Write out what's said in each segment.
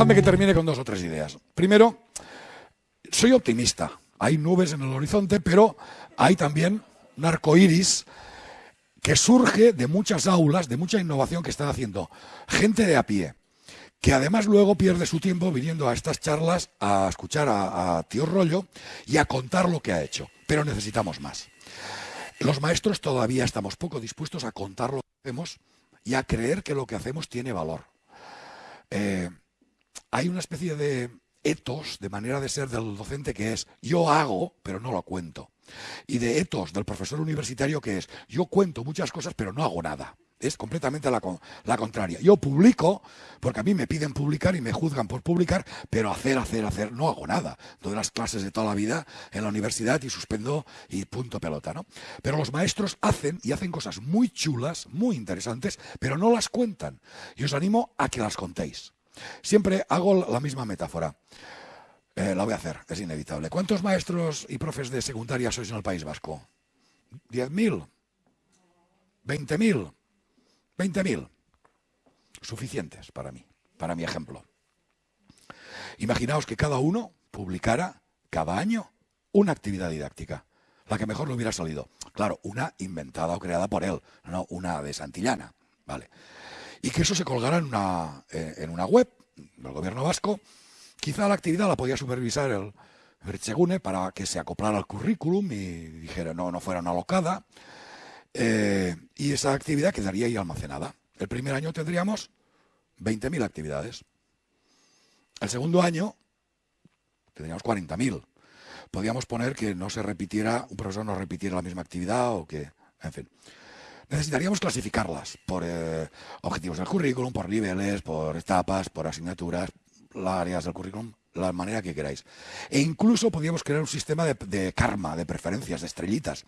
dejadme que termine con dos o tres ideas. Primero, soy optimista. Hay nubes en el horizonte, pero hay también un arco iris que surge de muchas aulas, de mucha innovación que están haciendo gente de a pie, que además luego pierde su tiempo viniendo a estas charlas a escuchar a, tío Rollo y a contar lo que ha hecho. Pero necesitamos más. Los maestros todavía estamos poco dispuestos a contar lo que hacemos y a creer que lo que hacemos tiene valor. Eh, hay una especie de etos, de manera de ser del docente que es yo hago, pero no lo cuento. Y de etos del profesor universitario que es yo cuento muchas cosas, pero no hago nada. Es completamente la, contraria. Yo publico, porque a mí me piden publicar y me juzgan por publicar, pero hacer, hacer, hacer, no hago nada. Doy las clases de toda la vida en la universidad y suspendo y punto pelota, ¿no? Pero los maestros hacen y hacen cosas muy chulas, muy interesantes, pero no las cuentan. Y os animo a que las contéis. Siempre hago la misma metáfora. Eh, la voy a hacer, es inevitable. ¿Cuántos maestros y profes de secundaria sois en el País Vasco? ¿10.000? ¿20.000? ¿20.000? Suficientes para mí, para mi ejemplo. Imaginaos que cada uno publicara cada año una actividad didáctica, la que mejor le hubiera salido. Claro, una inventada o creada por él, no una de Santillana. Vale y que eso se colgara en una, eh, en una web del gobierno vasco. Quizá la actividad la podía supervisar el Berchegune para que se acoplara al currículum y dijera no, no fuera una locada. Eh, y esa actividad quedaría ahí almacenada. El primer año tendríamos 20.000 actividades. El segundo año tendríamos 40.000. Podríamos poner que no se repitiera, un profesor no repitiera la misma actividad o que, en fin necesitaríamos clasificarlas por eh, objetivos del currículum, por niveles, por etapas, por asignaturas, las áreas del currículum, la manera que queráis. E incluso podríamos crear un sistema de, karma, de preferencias, de estrellitas.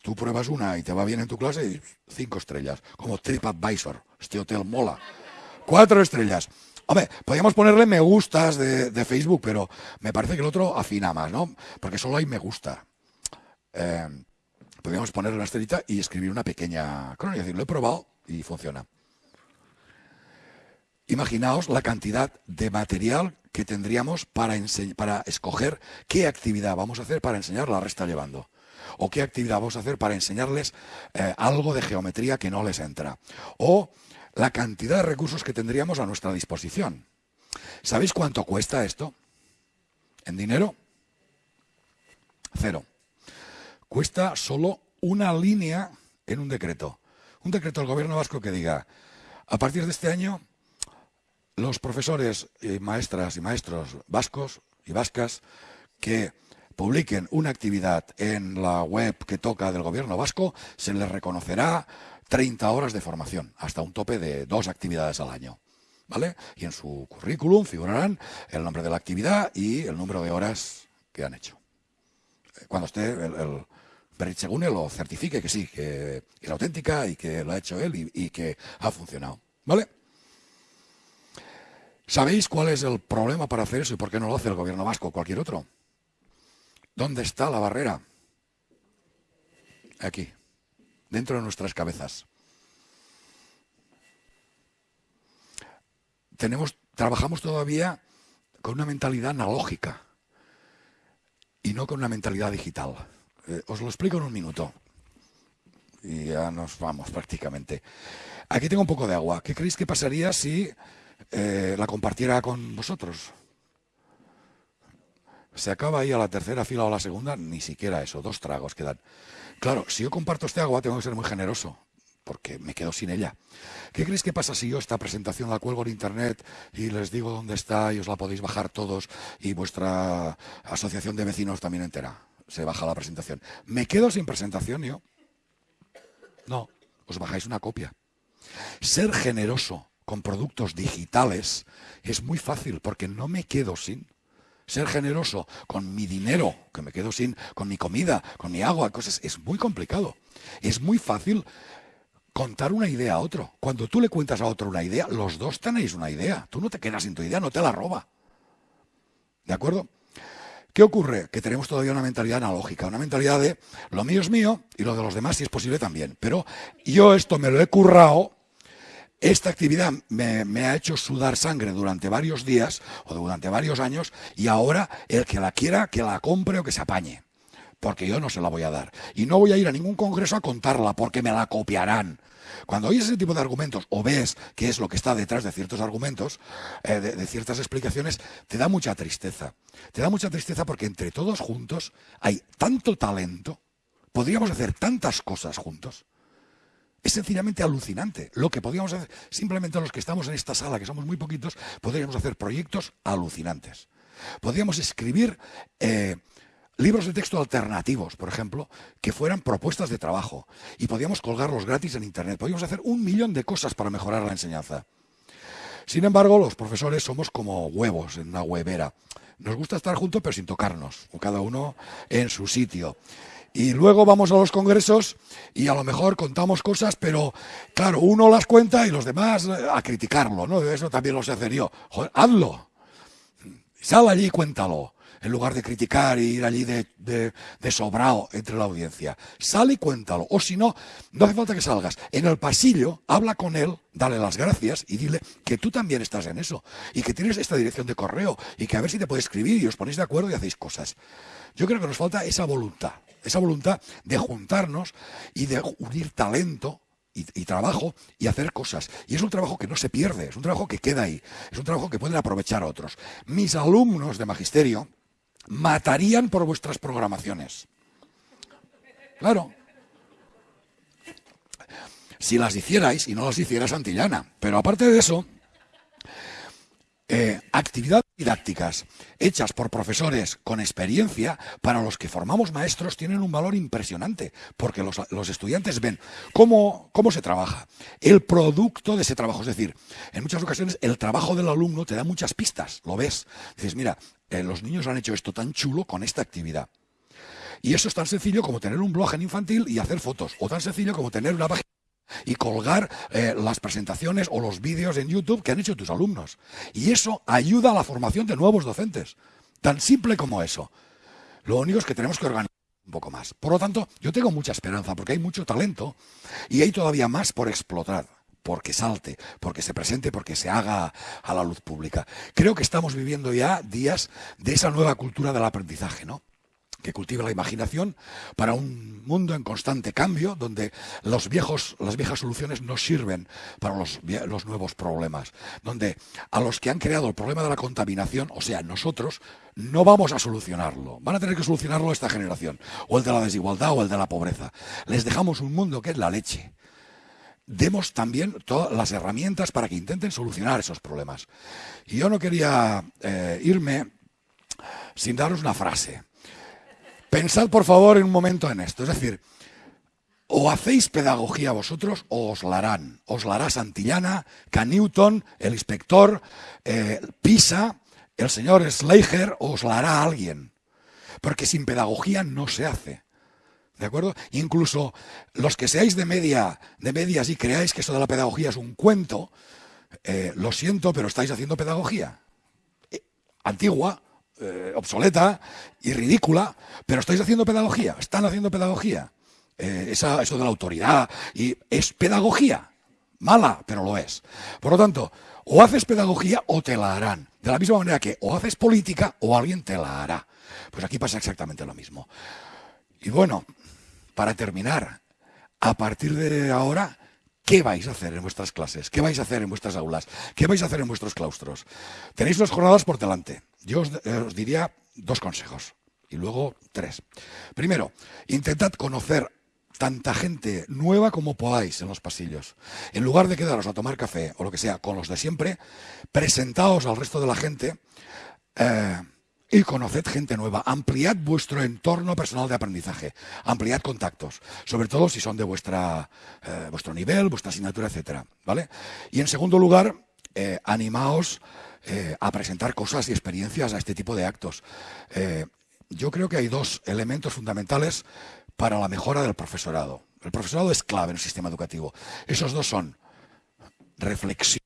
Tú pruebas una y te va bien en tu clase y cinco estrellas, como TripAdvisor. Este hotel mola. Cuatro estrellas. Hombre, podríamos ponerle me gustas de, Facebook, pero me parece que el otro afina más, ¿no? Porque solo hay me gusta. Eh, podríamos poner la estrellita y escribir una pequeña crónica. Es decir, lo he probado y funciona. Imaginaos la cantidad de material que tendríamos para, para escoger qué actividad vamos a hacer para enseñar la resta llevando. O qué actividad vamos a hacer para enseñarles eh, algo de geometría que no les entra. O la cantidad de recursos que tendríamos a nuestra disposición. ¿Sabéis cuánto cuesta esto? ¿En dinero? Cero cuesta solo una línea en un decreto. Un decreto del gobierno vasco que diga, a partir de este año, los profesores, y maestras y maestros vascos y vascas que publiquen una actividad en la web que toca del gobierno vasco, se les reconocerá 30 horas de formación, hasta un tope de dos actividades al año. ¿Vale? Y en su currículum figurarán el nombre de la actividad y el número de horas que han hecho. Cuando esté el, según él lo certifique que sí, que es auténtica y que lo ha hecho él y, que ha funcionado. ¿Vale? ¿Sabéis cuál es el problema para hacer eso y por qué no lo hace el gobierno vasco o cualquier otro? ¿Dónde está la barrera? Aquí, dentro de nuestras cabezas. Tenemos, trabajamos todavía con una mentalidad analógica y no con una mentalidad digital. Eh, os lo explico en un minuto. Y ya nos vamos prácticamente. Aquí tengo un poco de agua. ¿Qué creéis que pasaría si eh, la compartiera con vosotros? Se acaba ahí a la tercera fila o la segunda, ni siquiera eso, dos tragos quedan. Claro, si yo comparto este agua tengo que ser muy generoso, porque me quedo sin ella. ¿Qué creéis que pasa si yo esta presentación la cuelgo en internet y les digo dónde está y os la podéis bajar todos y vuestra asociación de vecinos también entera? Se baja la presentación. ¿Me quedo sin presentación yo? No, os bajáis una copia. Ser generoso con productos digitales es muy fácil porque no me quedo sin. Ser generoso con mi dinero, que me quedo sin, con mi comida, con mi agua, cosas, es muy complicado. Es muy fácil contar una idea a otro. Cuando tú le cuentas a otro una idea, los dos tenéis una idea. Tú no te quedas sin tu idea, no te la roba. ¿De acuerdo? ¿Qué ocurre? Que tenemos todavía una mentalidad analógica, una mentalidad de lo mío es mío y lo de los demás si es posible también. Pero yo esto me lo he currado esta actividad me, ha hecho sudar sangre durante varios días o durante varios años y ahora el que la quiera, que la compre o que se apañe. Porque yo no se la voy a dar. Y no voy a ir a ningún congreso a contarla porque me la copiarán. Cuando oyes ese tipo de argumentos o ves qué es lo que está detrás de ciertos argumentos, eh, de, ciertas explicaciones, te da mucha tristeza. Te da mucha tristeza porque entre todos juntos hay tanto talento, podríamos hacer tantas cosas juntos. Es sencillamente alucinante. Lo que podríamos hacer, simplemente los que estamos en esta sala, que somos muy poquitos, podríamos hacer proyectos alucinantes. Podríamos escribir eh, libros de texto alternativos, por ejemplo, que fueran propuestas de trabajo. Y podríamos colgarlos gratis en Internet. Podríamos hacer un millón de cosas para mejorar la enseñanza. Sin embargo, los profesores somos como huevos en una huevera. Nos gusta estar juntos, pero sin tocarnos, cada uno en su sitio. Y luego vamos a los congresos y a lo mejor contamos cosas, pero claro, uno las cuenta y los demás eh, a criticarlo, ¿no? Eso también lo sé hacer yo. Hazlo. Sal allí y cuéntalo, en lugar de criticar y ir allí de, de, sobrado entre la audiencia. Sal y cuéntalo. O si no, no hace falta que salgas. En el pasillo, habla con él, dale las gracias y dile que tú también estás en eso. Y que tienes esta dirección de correo y que a ver si te puede escribir y os ponéis de acuerdo y hacéis cosas. Yo creo que nos falta esa voluntad esa voluntad de juntarnos y de unir talento y, trabajo y hacer cosas. Y es un trabajo que no se pierde, es un trabajo que queda ahí, es un trabajo que pueden aprovechar otros. Mis alumnos de magisterio matarían por vuestras programaciones. Claro. Si las hicierais y no las hiciera Santillana. Pero aparte de eso, eh, actividades didácticas hechas por profesores con experiencia, para los que formamos maestros, tienen un valor impresionante, porque los, estudiantes ven cómo, cómo se trabaja, el producto de ese trabajo. Es decir, en muchas ocasiones el trabajo del alumno te da muchas pistas, lo ves. Dices, mira, eh, los niños han hecho esto tan chulo con esta actividad. Y eso es tan sencillo como tener un blog en infantil y hacer fotos, o tan sencillo como tener una página y colgar eh, las presentaciones o los vídeos en YouTube que han hecho tus alumnos. Y eso ayuda a la formación de nuevos docentes. Tan simple como eso. Lo único es que tenemos que organizar un poco más. Por lo tanto, yo tengo mucha esperanza porque hay mucho talento y hay todavía más por explotar porque salte, porque se presente, porque se haga a la luz pública. Creo que estamos viviendo ya días de esa nueva cultura del aprendizaje, ¿no? Que cultive la imaginación para un mundo en constante cambio, donde las viejas soluciones no sirven para los, los nuevos problemas, donde a los que han creado el problema de la contaminación, o sea, nosotros, no vamos a solucionarlo. Van a tener que solucionarlo esta generación, o el de la desigualdad o el de la pobreza. Les dejamos un mundo que es la leche. Demos también todas las herramientas para que intenten solucionar esos problemas. Y yo no quería eh, irme sin daros una frase. Pensad por favor en un momento en esto, es decir, o hacéis pedagogía vosotros o os la harán. Os la hará Santillana, Canewton, el inspector, eh, Pisa, el señor Schleicher, o os la hará alguien. Porque sin pedagogía no se hace. ¿De acuerdo? Incluso los que seáis de media, de medias y creáis que eso de la pedagogía es un cuento, eh, lo siento, pero estáis haciendo pedagogía. Eh, antigua, eh, obsoleta y ridícula, pero estáis haciendo pedagogía, están haciendo pedagogía. Eh, eso de la autoridad, y es pedagogía, mala, pero lo es. Por lo tanto, o haces pedagogía o te la harán. De la misma manera que o haces política o alguien te la hará. Pues aquí pasa exactamente lo mismo. Y bueno, para terminar, a partir de ahora, ¿qué vais a hacer en vuestras clases? ¿Qué vais a hacer en vuestras aulas? ¿Qué vais a hacer en vuestros claustros? Tenéis las jornadas por delante. Yo eh, os, diría dos consejos y luego tres. Primero, intentad conocer tanta gente nueva como podáis en los pasillos. En lugar de quedaros a tomar café o lo que sea con los de siempre, presentaos al resto de la gente eh, y conoced gente nueva. Ampliad vuestro entorno personal de aprendizaje. Ampliad contactos, sobre todo si son de vuestra, eh, vuestro nivel, vuestra asignatura, etcétera, ¿vale? Y en segundo lugar, animaos eh, a presentar cosas y experiencias a este tipo de actos. Eh, yo creo que hay dos elementos fundamentales para la mejora del profesorado. El profesorado es clave en el sistema educativo. Esos dos son reflexión,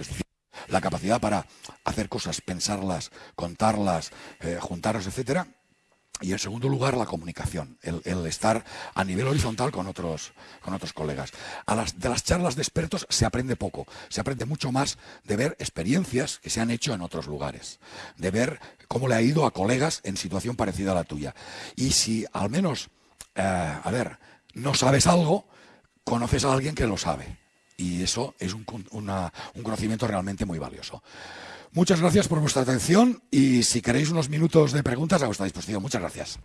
es decir, la capacidad para hacer cosas, pensarlas, contarlas, eh, juntarlas, etcétera, y en segundo lugar, la comunicación, el, estar a nivel horizontal con otros, con otros colegas. A las, de las charlas de expertos se aprende poco, se aprende mucho más de ver experiencias que se han hecho en otros lugares, de ver cómo le ha ido a colegas en situación parecida a la tuya. Y si al menos, eh, a ver, no sabes algo, conoces a alguien que lo sabe. Y eso es un, conocimiento realmente muy valioso. Muchas gracias por vuestra atención y si queréis unos minutos de preguntas a vuestra disposición. Muchas gracias.